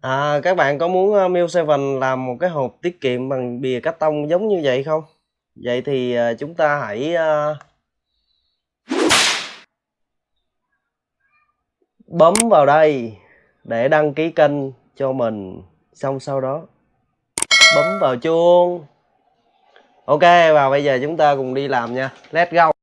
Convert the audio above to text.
À, các bạn có muốn ờ, Miu Seven làm một cái hộp tiết kiệm bằng bìa cắt tông giống như vậy không? Vậy thì ờ, chúng ta hãy ờ, bấm vào đây để đăng ký kênh cho mình. Xong sau đó bấm vào chuông. Ok và bây giờ chúng ta cùng đi làm nha. Let's go.